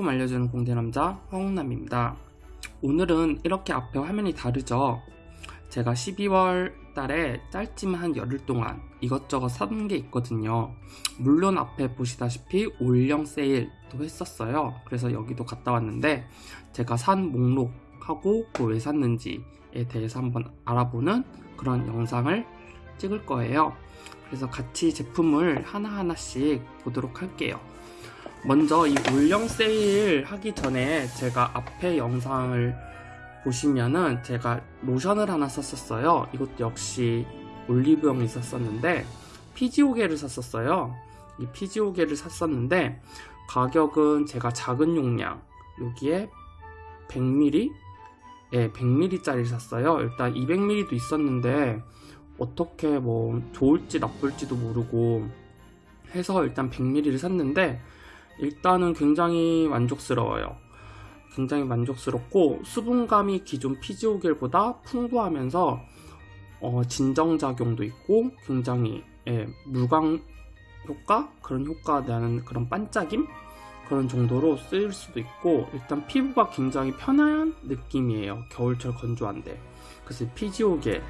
화장품 알려주는 공대남자 황홍남입니다. 오늘은 이렇게 앞에 화면이 다르죠? 제가 12월 달에 짧지만 한 열흘 동안 이것저것 산게 있거든요. 물론 앞에 보시다시피 올영 세일도 했었어요. 그래서 여기도 갔다 왔는데 제가 산 목록하고 그 왜 샀는지에 대해서 한번 알아보는 그런 영상을 찍을 거예요. 그래서 같이 제품을 하나하나씩 보도록 할게요 먼저 이 올영 세일 하기 전에 제가 앞에 영상을 보시면은 제가 로션을 하나 썼었어요. 이것도 역시 올리브영이 있었었는데 피지오게를 샀었어요. 이 피지오게를 샀었는데 가격은 제가 작은 용량 여기에 100ml 예, 100ml 짜리 샀어요. 일단 200ml도 있었는데 어떻게 뭐 좋을지 나쁠지도 모르고 해서 일단 100ml를 샀는데 일단은 굉장히 만족스러워요. 굉장히 만족스럽고 수분감이 기존 피지오겔보다 풍부하면서 어, 진정작용도 있고 굉장히 예, 물광 효과? 그런 효과 나는 그런 반짝임? 그런 정도로 쓰일 수도 있고 일단 피부가 굉장히 편한 느낌이에요. 겨울철 건조한데. 그래서 피지오겔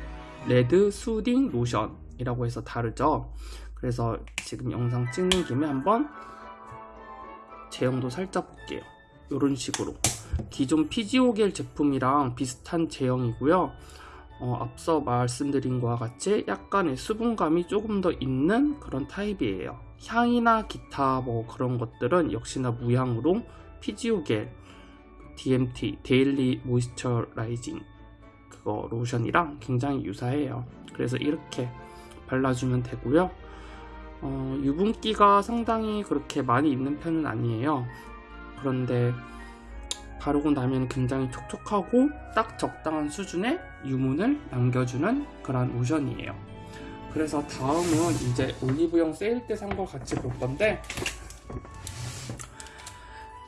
red soothing 로션이라고 해서 다르죠? 그래서 지금 영상 찍는 김에 한번 제형도 살짝 볼게요. 이런 식으로. 기존 피지오겔 제품이랑 비슷한 제형이고요. 어, 앞서 말씀드린 것과 같이 약간의 수분감이 조금 더 있는 그런 타입이에요. 향이나 기타 뭐 그런 것들은 역시나 무향으로 피지오겔 DMT daily moisturizing 그거 로션이랑 굉장히 유사해요. 그래서 이렇게 발라주면 되고요 어, 유분기가 상당히 그렇게 많이 있는 편은 아니에요. 그런데 바르고 나면 굉장히 촉촉하고 딱 적당한 수준의 유문을 남겨주는 그런 로션이에요. 그래서 다음은 이제 올리브영 세일 때 산 거 같이 볼 건데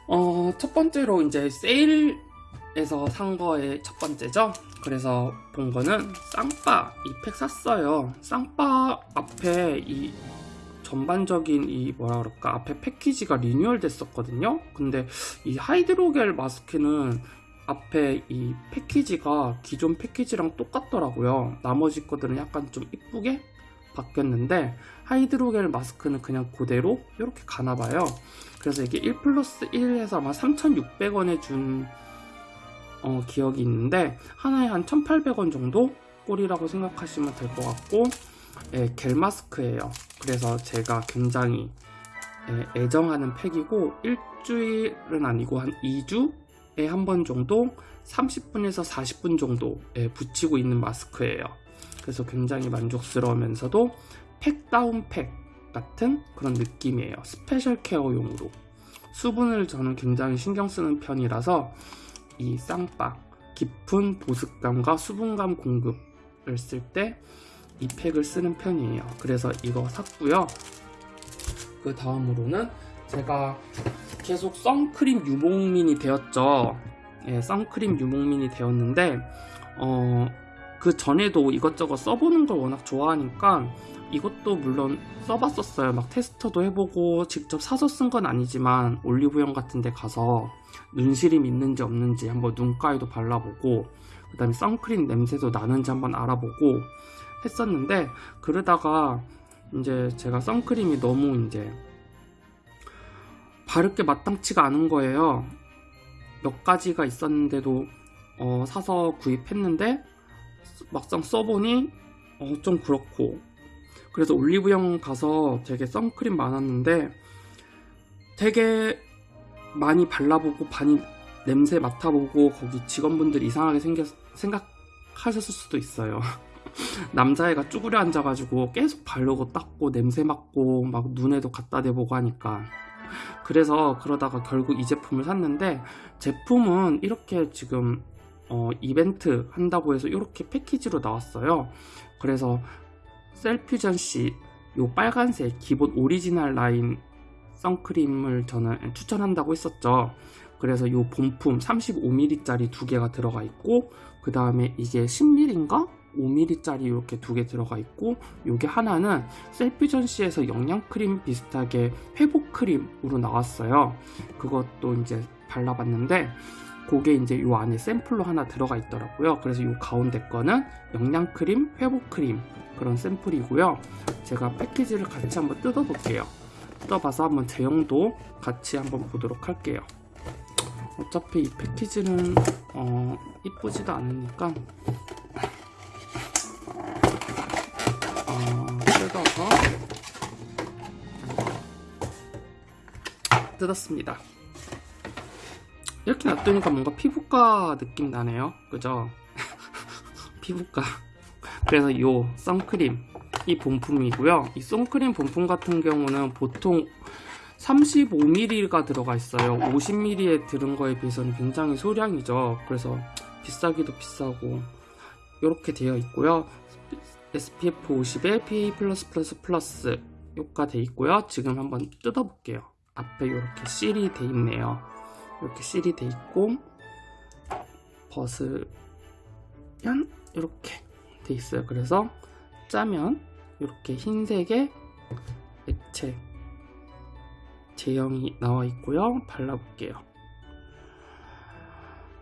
어, 첫 번째로 이제 세일에서 산 거의 첫 번째죠? 그래서 본 거는 쌍바 이 팩 샀어요. 쌍바 앞에 이 전반적인 이 뭐라 그럴까 앞에 패키지가 리뉴얼 됐었거든요? 근데 이 하이드로겔 마스크는 앞에 이 패키지가 기존 패키지랑 똑같더라고요. 나머지 것들은 약간 좀 이쁘게 바뀌었는데 하이드로겔 마스크는 그냥 그대로 이렇게 가나봐요. 그래서 이게 1 플러스 1에서 아마 3,600원에 준 어, 기억이 있는데 하나에 한 1,800원 정도 꼴이라고 생각하시면 될 것 같고 예, 겔 마스크예요. 그래서 제가 굉장히 예, 애정하는 팩이고 일주일은 아니고 한 2주에 한 번 정도 30분에서 40분 정도 예, 붙이고 있는 마스크예요. 그래서 굉장히 만족스러우면서도 팩다운 팩 같은 그런 느낌이에요. special care용으로. 수분을 저는 굉장히 신경 쓰는 편이라서 이 쌍바 깊은 보습감과 수분감 공급을 쓸때 이 팩을 쓰는 편이에요. 그래서 이거 샀고요. 그 다음으로는 제가 계속 선크림 유목민이 되었죠. 예, 선크림 유목민이 되었는데 어, 그 전에도 이것저것 써보는 걸 워낙 좋아하니까 이것도 물론 써봤었어요. 막 테스터도 해보고 직접 사서 쓴 건 아니지만 올리브영 같은 데 가서 눈시림 있는지 없는지 한번 눈가에도 발라보고 그 다음에 선크림 냄새도 나는지 한번 알아보고 했었는데 그러다가 이제 제가 선크림이 너무 이제 바를 게 마땅치가 않은 거예요. 몇 가지가 있었는데도 어, 사서 구입했는데 막상 써보니 어, 좀 그렇고. 그래서 올리브영 가서 되게 선크림 많았는데 되게 많이 발라보고 많이 냄새 맡아보고 거기 직원분들 이상하게 생겨, 생각하셨을 수도 있어요 남자애가 쭈그려 앉아가지고 계속 바르고 닦고 냄새 맡고 막 눈에도 갖다 대보고 하니까. 그래서 그러다가 결국 이 제품을 샀는데 제품은 이렇게 지금 어, 이벤트 한다고 해서 이렇게 패키지로 나왔어요. 그래서 셀퓨전 씨 요 빨간색 기본 오리지널 라인 선크림을 저는 추천한다고 했었죠. 그래서 요 본품 35ml 짜리 두 개가 들어가 있고 그 다음에 이게 10ml인가? 5ml짜리 이렇게 두 개 들어가 있고 요게 하나는 셀피전시에서 영양크림 비슷하게 회복크림으로 나왔어요. 그것도 이제 발라봤는데 그게 이제 요 안에 샘플로 하나 들어가 있더라고요. 그래서 요 가운데 거는 영양크림 회복크림 그런 샘플이고요. 제가 패키지를 같이 한번 뜯어 볼게요. 뜯어봐서 한번 제형도 같이 한번 보도록 할게요. 어차피 이 패키지는 어, 이쁘지도 않으니까 뜯었습니다. 이렇게 놔두니까 뭔가 피부과 느낌 나네요. 그죠? 피부과. 그래서 이 선크림 이 본품이고요. 이 선크림 본품 같은 경우는 보통 35mm가 들어가 있어요. 50mm에 들은 거에 비해서는 굉장히 소량이죠. 그래서 비싸기도 비싸고 이렇게 되어 있고요. SPF 50에 PA+++ 효과 돼 있고요. 지금 한번 뜯어 볼게요 앞에 이렇게 실이 돼 있네요. 이렇게 실이 돼 있고 벗으면 이렇게 돼 있어요. 그래서 짜면 이렇게 흰색의 액체 제형이 나와 있고요. 발라볼게요.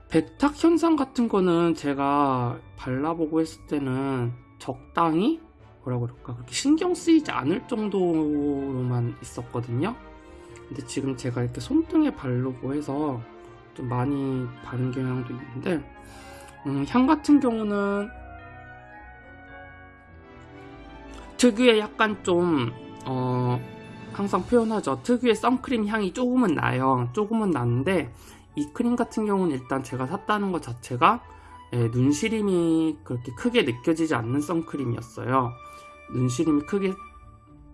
백탁 현상 같은 거는 제가 발라보고 했을 때는 적당히 뭐라 그럴까? 그렇게 신경 쓰이지 않을 정도로만 있었거든요 근데 지금 제가 이렇게 손등에 바르고 해서 좀 많이 바른 경향도 있는데 음, 향 같은 경우는 특유의 약간 좀 어, 항상 표현하죠. 특유의 선크림 향이 조금은 나요. 조금은 나는데 이 크림 같은 경우는 일단 제가 샀다는 것 자체가 예, 눈시림이 그렇게 크게 느껴지지 않는 선크림이었어요. 눈시림이 크게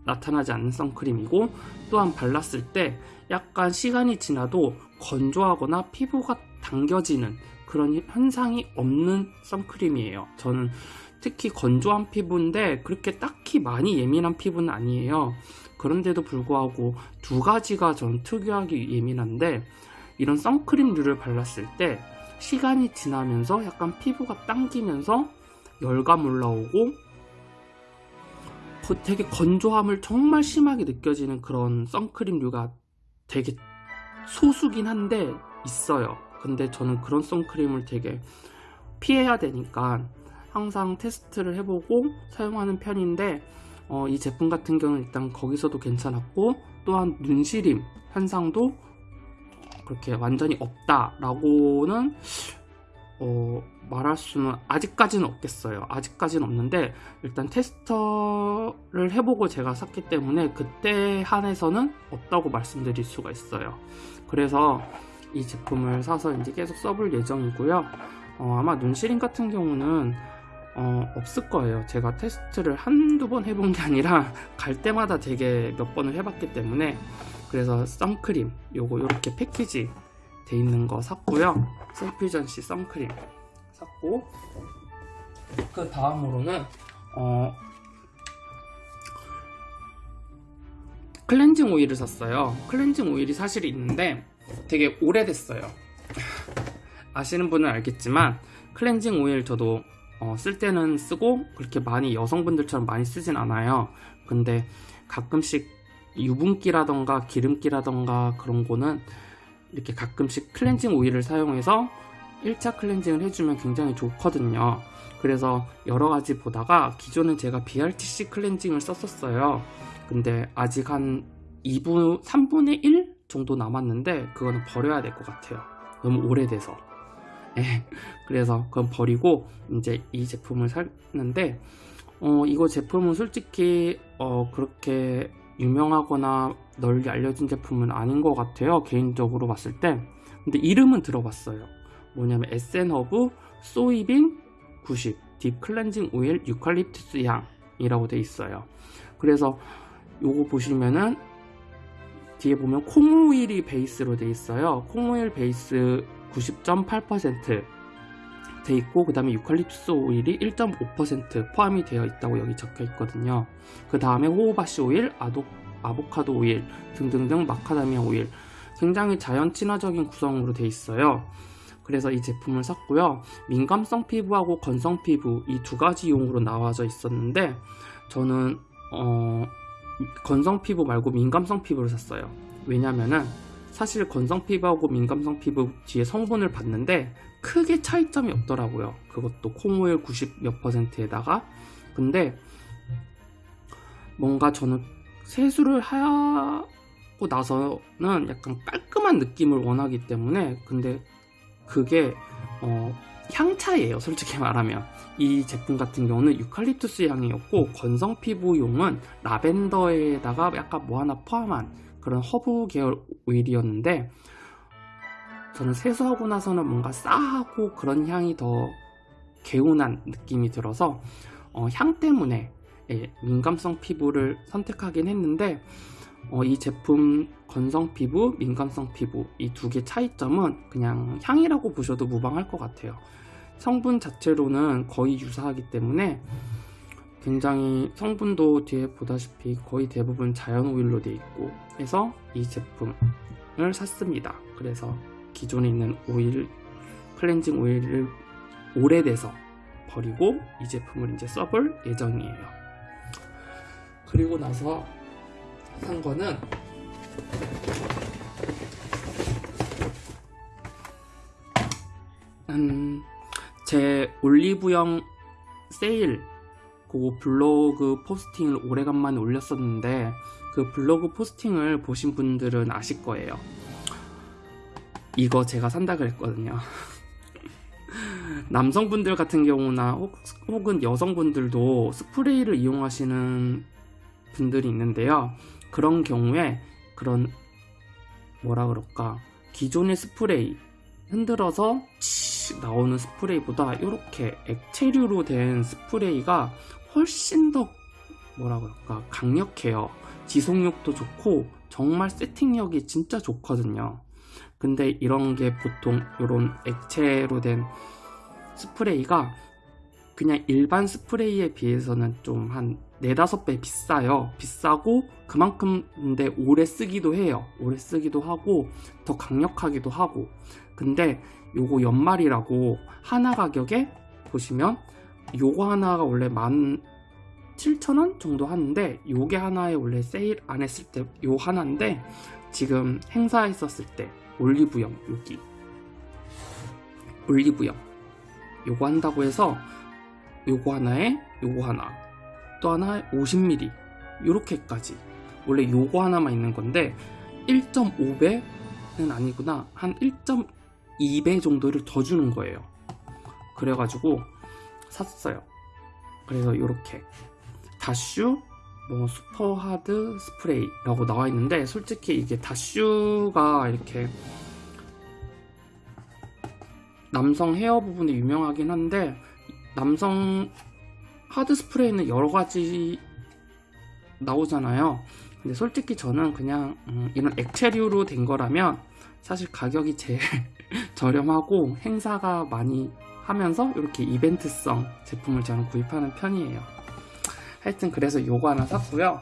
나타나지 않는 선크림이고 또한 발랐을 때 약간 시간이 지나도 건조하거나 피부가 당겨지는 그런 현상이 없는 선크림이에요. 저는 특히 건조한 피부인데 그렇게 딱히 많이 예민한 피부는 아니에요. 그런데도 불구하고 두 가지가 전 특유하게 예민한데 이런 선크림류를 발랐을 때 시간이 지나면서 약간 피부가 당기면서 열감 올라오고 되게 건조함을 정말 심하게 느껴지는 그런 선크림류가 되게 소수긴 한데 있어요. 근데 저는 그런 선크림을 되게 피해야 되니까 항상 테스트를 해보고 사용하는 편인데 어, 이 제품 같은 경우는 일단 거기서도 괜찮았고 또한 눈시림 현상도 그렇게 완전히 없다 라고는 어, 말할 수는 아직까지는 없겠어요. 아직까지는 없는데 일단 테스터를 해보고 제가 샀기 때문에 그때 한해서는 없다고 말씀드릴 수가 있어요. 그래서 이 제품을 사서 이제 계속 써볼 예정이고요. 어, 아마 눈시림 같은 경우는 어, 없을 거예요. 제가 테스트를 한두 번 해본 게 아니라 갈 때마다 되게 몇 번을 해봤기 때문에 그래서 선크림 요거 이렇게 패키지 돼 있는 거 샀고요. 셀피전시 선크림 샀고 그 다음으로는 어, 클렌징 오일을 샀어요. 클렌징 오일이 사실 있는데 되게 오래됐어요. 아시는 분은 알겠지만 클렌징 오일 저도 어, 쓸 때는 쓰고 그렇게 많이 여성분들처럼 많이 쓰진 않아요. 근데 가끔씩 유분기라던가 기름기라던가 그런 거는 이렇게 가끔씩 클렌징 오일을 사용해서 1차 클렌징을 해주면 굉장히 좋거든요. 그래서 여러가지 보다가 기존에 제가 BRTC 클렌징을 썼었어요. 근데 아직 한 2분, 3분의 1 정도 남았는데 그거는 버려야 될 것 같아요. 너무 오래돼서. 예, 그래서 그건 버리고 이제 이 제품을 샀는데 어, 이거 제품은 솔직히 어, 그렇게 유명하거나 널리 알려진 제품은 아닌 것 같아요 개인적으로 봤을 때. 근데 이름은 들어봤어요. 뭐냐면 에센허브 soybean 90 deep cleansing oil 유칼립투스 향이라고 돼 있어요. 그래서 요거 보시면은 뒤에 보면 콩오일이 베이스로 돼 있어요. 콩오일 베이스 90.8% 돼 있고 그 다음에 유칼립투스 오일이 1.5% 포함이 되어 있다고 여기 적혀 있거든요 그 다음에 호호바시 오일, 아도, 아보카도 오일 등등등 마카다미아 오일 굉장히 자연 친화적인 구성으로 되어 있어요 그래서 이 제품을 샀고요. 민감성 피부하고 건성 피부 이 두 가지 용으로 나와져 있었는데 저는 어, 건성 피부 말고 민감성 피부를 샀어요. 왜냐면은 사실 건성 피부하고 민감성 피부 뒤에 성분을 봤는데 크게 차이점이 없더라고요. 그것도 콩오일 90 몇 퍼센트에다가 근데 뭔가 저는 세수를 하고 나서는 약간 깔끔한 느낌을 원하기 때문에 근데 그게 어, 향차예요 솔직히 말하면 이 제품 같은 경우는 유칼립투스 향이었고 건성 피부용은 라벤더에다가 약간 뭐 하나 포함한 그런 허브 계열 오일이었는데 저는 세수하고 나서는 뭔가 싸하고 그런 향이 더 개운한 느낌이 들어서 어, 향 때문에 예, 민감성 피부를 선택하긴 했는데 어, 이 제품 건성 피부, 민감성 피부 이 두 개 차이점은 그냥 향이라고 보셔도 무방할 것 같아요. 성분 자체로는 거의 유사하기 때문에 굉장히 성분도 뒤에 보다시피 거의 대부분 자연 오일로 되어 있고 해서 이 제품을 샀습니다. 그래서 기존에 있는 오일 클렌징 오일을 오래돼서 버리고 이 제품을 이제 써볼 예정이에요. 그리고 나서 산 거는 음, 제 올리브영 세일 그 블로그 포스팅을 오래간만에 올렸었는데 그 블로그 포스팅을 보신 분들은 아실 거예요. 이거 제가 산다 그랬거든요. 남성분들 같은 경우나 혹, 혹은 여성분들도 스프레이를 이용하시는 분들이 있는데요. 그런 경우에 그런 뭐라 그럴까 기존의 스프레이 흔들어서 나오는 스프레이보다 이렇게 액체류로 된 스프레이가 훨씬 더 뭐라 그럴까 강력해요. 지속력도 좋고 정말 세팅력이 진짜 좋거든요. 근데 이런 게 보통 이런 액체로 된 스프레이가 그냥 일반 스프레이에 비해서는 좀한 4, 5배 비싸요. 비싸고 그만큼 근데 오래 쓰기도 해요. 오래 쓰기도 하고 더 강력하기도 하고 근데 요거 연말이라고 하나 가격에 보시면 요거 하나가 원래 17,000원 정도 하는데 요게 하나에 원래 세일 안 했을 때 요 하나인데 지금 행사했었을 때 올리브영 여기. 올리브영. 요거 한다고 해서 요거 하나에 요거 하나 또 하나에 50ml 요렇게까지. 원래 요거 하나만 있는 건데 1.5배는 아니구나. 한 1.2배 정도를 더 주는 거예요. 그래가지고 샀어요. 그래서 요렇게. 다슈 뭐 슈퍼하드 스프레이라고 나와 있는데 솔직히 이게 다슈가 이렇게 남성 헤어 부분이 유명하긴 한데 남성 하드 스프레이는 여러 가지 나오잖아요. 근데 솔직히 저는 그냥 음, 이런 액체류로 된 거라면 사실 가격이 제일 저렴하고 행사가 많이 하면서 이렇게 이벤트성 제품을 저는 구입하는 편이에요. 하여튼 그래서 요거 하나 샀고요.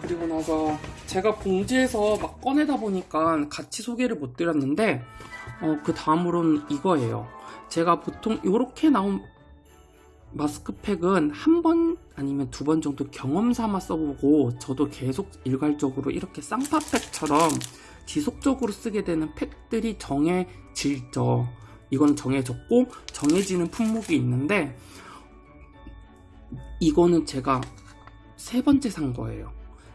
그리고 나서 제가 봉지에서 막 꺼내다 보니까 같이 소개를 못 드렸는데 어, 그 다음으로는 이거예요. 제가 보통 이렇게 나온 마스크팩은 한 번 아니면 두 번 정도 경험 삼아 써보고 저도 계속 일괄적으로 이렇게 쌍파팩처럼 지속적으로 쓰게 되는 팩들이 정해질죠. 이건 정해졌고 정해지는 품목이 있는데 이거는 제가 세 번째 산 거예요.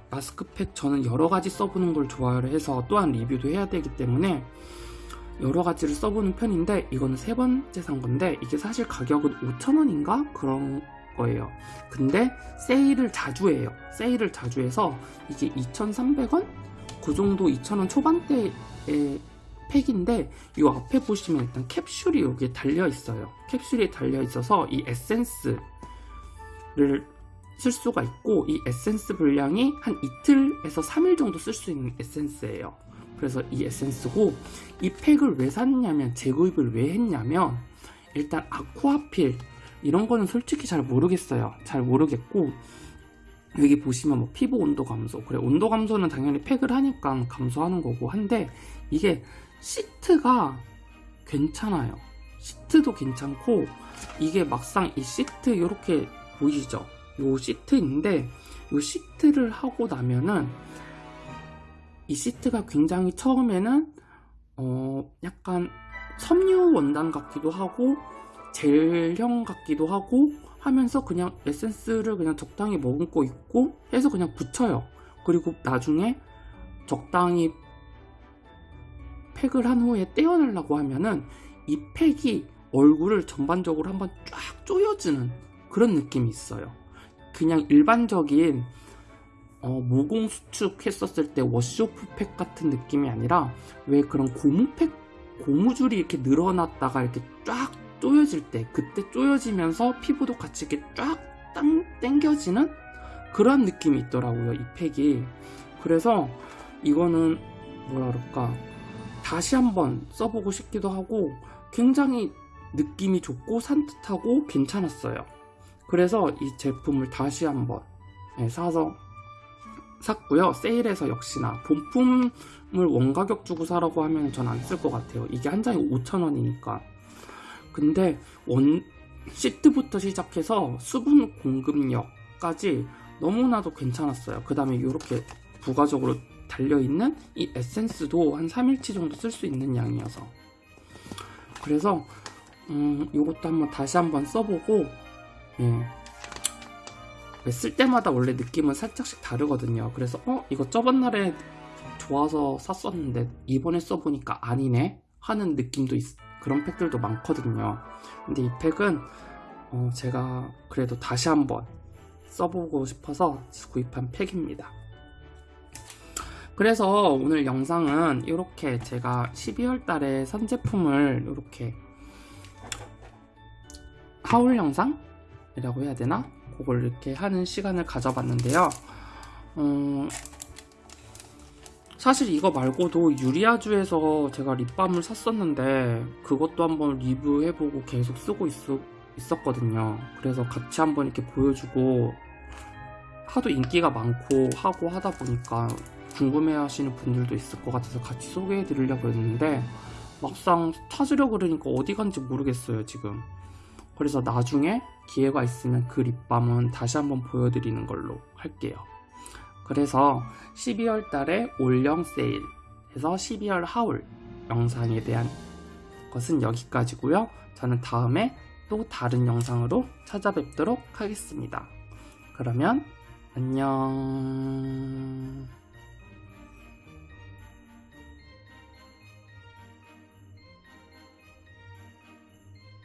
마스크팩 저는 여러 가지 써보는 걸 좋아를 해서 또한 리뷰도 해야 되기 때문에 여러 가지를 써보는 편인데 이거는 세 번째 산 건데 이게 사실 가격은 5천원인가 그런 거예요 근데 세일을 자주 해요 세일을 자주 해서 이게 2,300원? 그 정도 2,000원 초반대의 팩인데 이 앞에 보시면 일단 캡슐이 여기에 달려 있어요 캡슐이 달려 있어서 이 에센스 를쓸 수가 있고 이 에센스 분량이 한 이틀에서 3일 정도 쓸 수 있는 에센스예요 그래서 이 에센스고 이 팩을 왜 샀냐면 재구입을 왜 했냐면 일단 아쿠아필 이런 거는 솔직히 잘 모르겠어요 잘 모르겠고 여기 보시면 뭐 피부 온도 감소 그래 온도 감소는 당연히 팩을 하니까 감소하는 거고 한데 이게 시트가 괜찮아요. 시트도 괜찮고 이게 막상 이 시트 이렇게 보이시죠? 요 시트인데 요 시트를 하고 나면은 이 시트가 굉장히 처음에는 어 약간 섬유 원단 같기도 하고 젤형 같기도 하고 하면서 그냥 에센스를 그냥 적당히 머금고 있고 해서 그냥 붙여요. 그리고 나중에 적당히 팩을 한 후에 떼어내려고 하면은 이 팩이 얼굴을 전반적으로 한번 쫙 조여주는 그런 느낌이 있어요. 그냥 일반적인 어, 모공 수축 했었을 때 워시오프 팩 같은 느낌이 아니라 왜 그런 고무팩 고무줄이 이렇게 늘어났다가 이렇게 쫙 조여질 때 그때 조여지면서 피부도 같이 이렇게 쫙 땅, 당겨지는 그런 느낌이 있더라고요 이 팩이 그래서 이거는 뭐라 그럴까 다시 한번 써보고 싶기도 하고 굉장히 느낌이 좋고 산뜻하고 괜찮았어요 그래서 이 제품을 다시 한번 네, 사서 샀고요. 세일해서 역시나 본품을 원가격 주고 사라고 하면 전 안 쓸 것 같아요. 이게 한 장에 5,000원이니까. 근데 원 시트부터 시작해서 수분 공급력까지 너무나도 괜찮았어요. 그 다음에 이렇게 부가적으로 달려있는 이 에센스도 한 3일치 정도 쓸 수 있는 양이어서. 그래서 음, 이것도 한번 다시 한번 써보고 예. 쓸 때마다 원래 느낌은 살짝씩 다르거든요. 그래서 어 이거 저번 날에 좋아서 샀었는데 이번에 써보니까 아니네? 하는 느낌도 있, 그런 팩들도 많거든요. 근데 이 팩은 어, 제가 그래도 다시 한번 써보고 싶어서 구입한 팩입니다. 그래서 오늘 영상은 이렇게 제가 12월 달에 산 제품을 이렇게 하울 영상 이라고 해야 되나? 그걸 이렇게 하는 시간을 가져봤는데요. 어, 사실 이거 말고도 유리아주에서 제가 립밤을 샀었는데 그것도 한번 리뷰해보고 계속 쓰고 있, 있었거든요. 그래서 같이 한번 이렇게 보여주고 하도 인기가 많고 하고 하다 보니까 궁금해 하시는 분들도 있을 것 같아서 같이 소개해 드리려고 했는데 막상 찾으려 그러니까 어디 간지 모르겠어요 지금 그래서 나중에 기회가 있으면 그 립밤은 다시 한번 보여드리는 걸로 할게요. 그래서 12월 달에 올영 세일 해서 12월 하울 영상에 대한 것은 여기까지고요. 저는 다음에 또 다른 영상으로 찾아뵙도록 하겠습니다. 그러면 안녕